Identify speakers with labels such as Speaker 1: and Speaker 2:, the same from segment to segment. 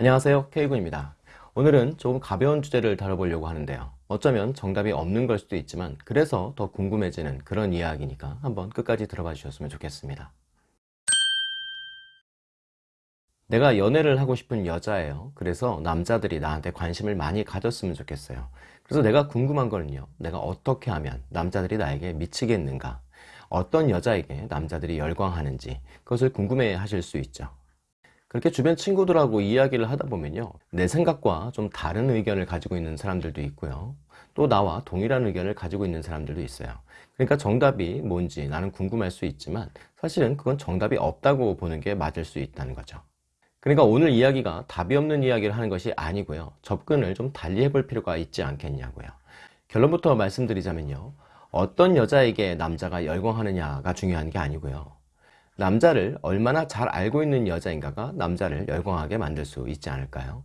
Speaker 1: 안녕하세요. K군입니다. 오늘은 조금 가벼운 주제를 다뤄보려고 하는데요. 어쩌면 정답이 없는 걸 수도 있지만 그래서 더 궁금해지는 그런 이야기니까 한번 끝까지 들어봐 주셨으면 좋겠습니다. 내가 연애를 하고 싶은 여자예요. 그래서 남자들이 나한테 관심을 많이 가졌으면 좋겠어요. 그래서 내가 궁금한 거는요. 내가 어떻게 하면 남자들이 나에게 미치겠는가? 어떤 여자에게 남자들이 열광하는지 그것을 궁금해 하실 수 있죠 그렇게 주변 친구들하고 이야기를 하다 보면요 내 생각과 좀 다른 의견을 가지고 있는 사람들도 있고요. 또 나와 동일한 의견을 가지고 있는 사람들도 있어요. 그러니까 정답이 뭔지 나는 궁금할 수 있지만 사실은 그건 정답이 없다고 보는 게 맞을 수 있다는 거죠. 그러니까 오늘 이야기가 답이 없는 이야기를 하는 것이 아니고요 접근을 좀 달리 해볼 필요가 있지 않겠냐고요. 결론부터 말씀드리자면요 어떤 여자에게 남자가 열광하느냐가 중요한 게 아니고요 남자를 얼마나 잘 알고 있는 여자인가가 남자를 열광하게 만들 수 있지 않을까요?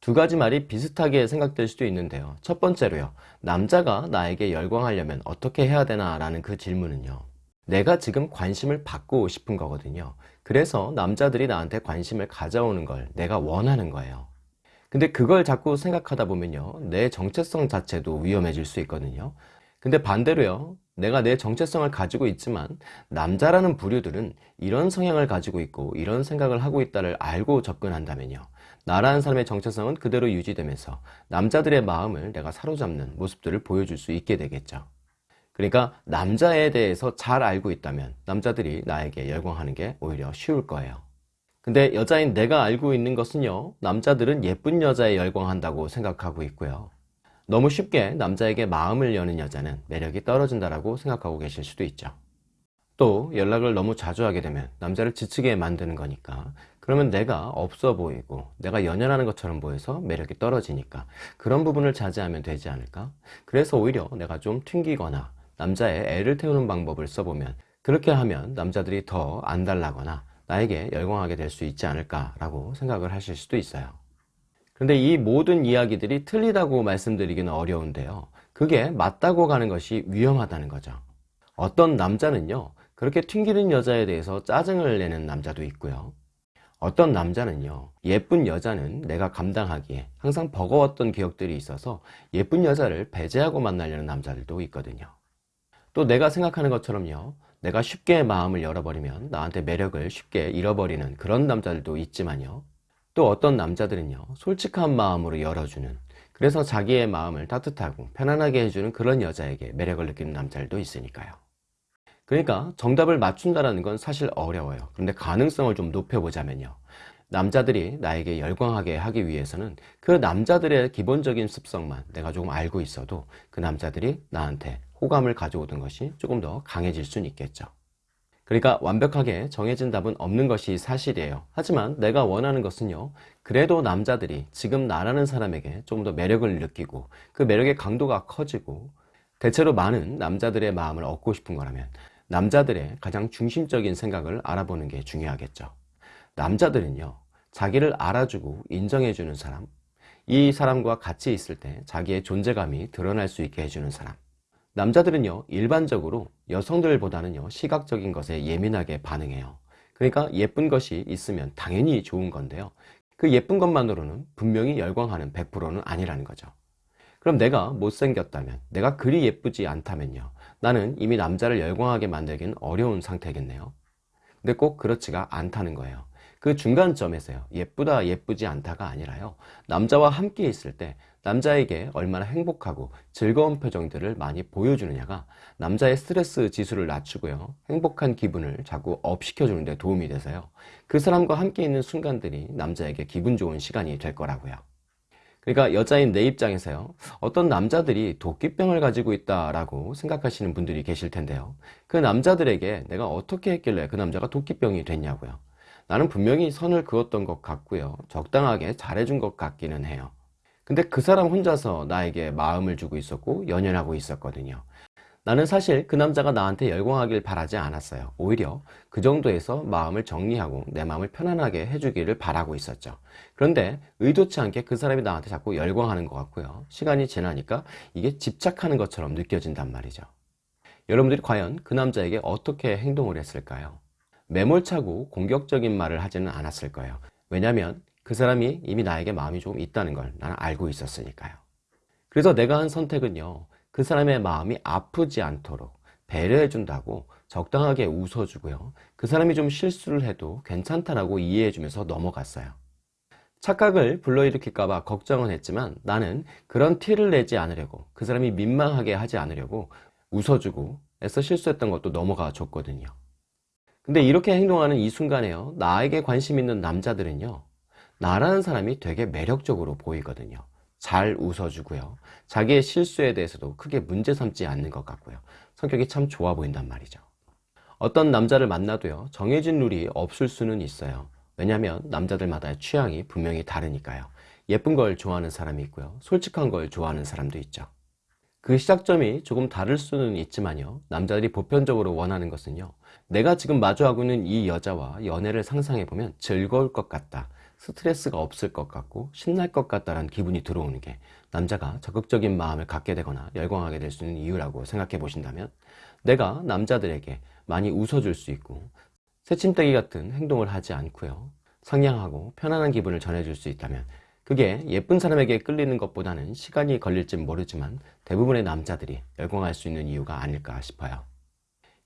Speaker 1: 두 가지 말이 비슷하게 생각될 수도 있는데요. 첫 번째로요. 남자가 나에게 열광하려면 어떻게 해야 되나 라는 그 질문은요. 내가 지금 관심을 받고 싶은 거거든요. 그래서 남자들이 나한테 관심을 가져오는 걸 내가 원하는 거예요. 근데 그걸 자꾸 생각하다 보면요. 내 정체성 자체도 위험해질 수 있거든요. 근데 반대로요 내가 내 정체성을 가지고 있지만 남자라는 부류들은 이런 성향을 가지고 있고 이런 생각을 하고 있다를 알고 접근한다면요. 나라는 사람의 정체성은 그대로 유지되면서 남자들의 마음을 내가 사로잡는 모습들을 보여줄 수 있게 되겠죠. 그러니까 남자에 대해서 잘 알고 있다면 남자들이 나에게 열광하는 게 오히려 쉬울 거예요. 근데 여자인 내가 알고 있는 것은요. 남자들은 예쁜 여자에 열광한다고 생각하고 있고요 너무 쉽게 남자에게 마음을 여는 여자는 매력이 떨어진다고 생각하고 계실 수도 있죠. 또 연락을 너무 자주 하게 되면 남자를 지치게 만드는 거니까 그러면 내가 없어 보이고 내가 연연하는 것처럼 보여서 매력이 떨어지니까 그런 부분을 자제하면 되지 않을까? 그래서 오히려 내가 좀 튕기거나 남자의 애를 태우는 방법을 써보면 그렇게 하면 남자들이 더 안달나거나 나에게 열광하게 될 수 있지 않을까 라고 생각을 하실 수도 있어요 근데 이 모든 이야기들이 틀리다고 말씀드리기는 어려운데요. 그게 맞다고 가는 것이 위험하다는 거죠. 어떤 남자는요 그렇게 튕기는 여자에 대해서 짜증을 내는 남자도 있고요. 어떤 남자는요 예쁜 여자는 내가 감당하기에 항상 버거웠던 기억들이 있어서 예쁜 여자를 배제하고 만나려는 남자들도 있거든요. 또 내가 생각하는 것처럼요 내가 쉽게 마음을 열어버리면 나한테 매력을 쉽게 잃어버리는 그런 남자들도 있지만요 또 어떤 남자들은요 솔직한 마음으로 열어주는 그래서 자기의 마음을 따뜻하고 편안하게 해주는 그런 여자에게 매력을 느끼는 남자들도 있으니까요. 그러니까 정답을 맞춘다는 건 사실 어려워요. 그런데 가능성을 좀 높여보자면요. 남자들이 나에게 열광하게 하기 위해서는 그 남자들의 기본적인 습성만 내가 조금 알고 있어도 그 남자들이 나한테 호감을 가져오던 것이 조금 더 강해질 수는 있겠죠 그러니까 완벽하게 정해진 답은 없는 것이 사실이에요. 하지만 내가 원하는 것은요 그래도 남자들이 지금 나라는 사람에게 조금 더 매력을 느끼고 그 매력의 강도가 커지고 대체로 많은 남자들의 마음을 얻고 싶은 거라면 남자들의 가장 중심적인 생각을 알아보는 게 중요하겠죠. 남자들은요 자기를 알아주고 인정해주는 사람 이 사람과 같이 있을 때 자기의 존재감이 드러날 수 있게 해주는 사람 남자들은요 일반적으로 여성들보다는요 시각적인 것에 예민하게 반응해요. 그러니까 예쁜 것이 있으면 당연히 좋은 건데요. 그 예쁜 것만으로는 분명히 열광하는 100%는 아니라는 거죠. 그럼 내가 못생겼다면 내가 그리 예쁘지 않다면요 나는 이미 남자를 열광하게 만들기는 어려운 상태겠네요. 근데 꼭 그렇지가 않다는 거예요. 그 중간점에서요 예쁘다 예쁘지 않다가 아니라요 남자와 함께 있을 때 남자에게 얼마나 행복하고 즐거운 표정들을 많이 보여주느냐가 남자의 스트레스 지수를 낮추고요. 행복한 기분을 자꾸 up 시켜주는 데 도움이 돼서요. 그 사람과 함께 있는 순간들이 남자에게 기분 좋은 시간이 될 거라고요. 그러니까 여자인 내 입장에서요. 어떤 남자들이 도끼병을 가지고 있다라고 생각하시는 분들이 계실 텐데요. 그 남자들에게 내가 어떻게 했길래 그 남자가 도끼병이 됐냐고요. 나는 분명히 선을 그었던 것 같고요. 적당하게 잘해준 것 같기는 해요 근데 그 사람 혼자서 나에게 마음을 주고 있었고 연연하고 있었거든요. 나는 사실 그 남자가 나한테 열광하길 바라지 않았어요. 오히려 그 정도에서 마음을 정리하고 내 마음을 편안하게 해주기를 바라고 있었죠. 그런데 의도치 않게 그 사람이 나한테 자꾸 열광하는 것 같고요. 시간이 지나니까 이게 집착하는 것처럼 느껴진단 말이죠. 여러분들이 과연 그 남자에게 어떻게 행동을 했을까요? 매몰차고 공격적인 말을 하지는 않았을 거예요. 왜냐하면 그 사람이 이미 나에게 마음이 조금 있다는 걸 나는 알고 있었으니까요. 그래서 내가 한 선택은요, 그 사람의 마음이 아프지 않도록 배려해 준다고 적당하게 웃어주고요. 그 사람이 좀 실수를 해도 괜찮다라고 이해해 주면서 넘어갔어요. 착각을 불러일으킬까 봐 걱정은 했지만 나는 그런 티를 내지 않으려고 그 사람이 민망하게 하지 않으려고 웃어주고 애써 실수했던 것도 넘어가 줬거든요. 근데 이렇게 행동하는 이 순간에요. 나에게 관심 있는 남자들은요. 나라는 사람이 되게 매력적으로 보이거든요. 잘 웃어주고요. 자기의 실수에 대해서도 크게 문제 삼지 않는 것 같고요. 성격이 참 좋아 보인단 말이죠. 어떤 남자를 만나도요. 정해진 룰이 없을 수는 있어요. 왜냐하면 남자들마다의 취향이 분명히 다르니까요. 예쁜 걸 좋아하는 사람이 있고요. 솔직한 걸 좋아하는 사람도 있죠. 그 시작점이 조금 다를 수는 있지만요. 남자들이 보편적으로 원하는 것은요. 내가 지금 마주하고 있는 이 여자와 연애를 상상해보면 즐거울 것 같다. 스트레스가 없을 것 같고 신날 것 같다라는 기분이 들어오는 게 남자가 적극적인 마음을 갖게 되거나 열광하게 될 수 있는 이유라고 생각해 보신다면 내가 남자들에게 많이 웃어줄 수 있고 새침대기 같은 행동을 하지 않고요. 상냥하고 편안한 기분을 전해줄 수 있다면 그게 예쁜 사람에게 끌리는 것보다는 시간이 걸릴진 모르지만 대부분의 남자들이 열광할 수 있는 이유가 아닐까 싶어요.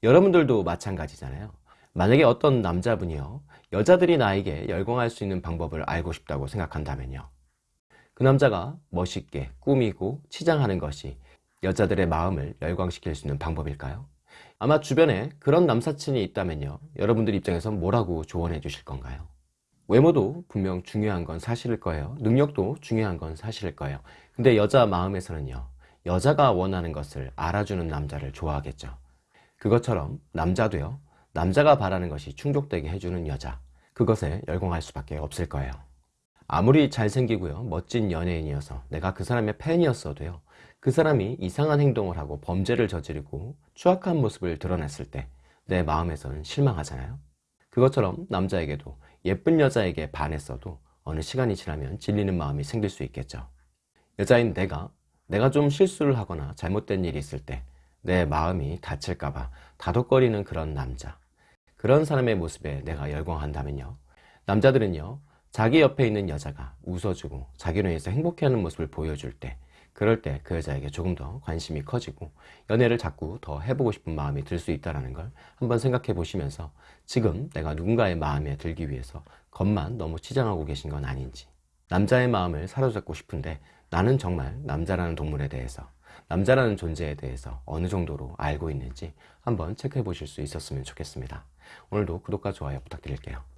Speaker 1: 여러분들도 마찬가지잖아요. 만약에 어떤 남자분이요. 여자들이 나에게 열광할 수 있는 방법을 알고 싶다고 생각한다면요. 그 남자가 멋있게 꾸미고 치장하는 것이 여자들의 마음을 열광시킬 수 있는 방법일까요? 아마 주변에 그런 남사친이 있다면요. 여러분들 입장에서 뭐라고 조언해 주실 건가요? 외모도 분명 중요한 건 사실일 거예요. 능력도 중요한 건 사실일 거예요. 근데 여자 마음에서는요. 여자가 원하는 것을 알아주는 남자를 좋아하겠죠. 그것처럼 남자도요. 남자가 바라는 것이 충족되게 해주는 여자. 그것에 열광할 수밖에 없을 거예요. 아무리 잘생기고요. 멋진 연예인이어서 내가 그 사람의 팬이었어도요. 그 사람이 이상한 행동을 하고 범죄를 저지르고 추악한 모습을 드러냈을 때 내 마음에서는 실망하잖아요. 그것처럼 남자에게도 예쁜 여자에게 반했어도 어느 시간이 지나면 질리는 마음이 생길 수 있겠죠. 여자인 내가 내가 좀 실수를 하거나 잘못된 일이 있을 때 내 마음이 다칠까봐 다독거리는 그런 남자 그런 사람의 모습에 내가 열광한다면요 남자들은요 자기 옆에 있는 여자가 웃어주고 자기로 인해서 행복해하는 모습을 보여줄 때 그럴 때 그 여자에게 조금 더 관심이 커지고 연애를 자꾸 더 해보고 싶은 마음이 들 수 있다는 걸 한번 생각해 보시면서 지금 내가 누군가의 마음에 들기 위해서 겉만 너무 치장하고 계신 건 아닌지 남자의 마음을 사로잡고 싶은데 나는 정말 남자라는 동물에 대해서 남자라는 존재에 대해서 어느 정도로 알고 있는지 한번 체크해 보실 수 있었으면 좋겠습니다. 오늘도 구독과 좋아요 부탁드릴게요.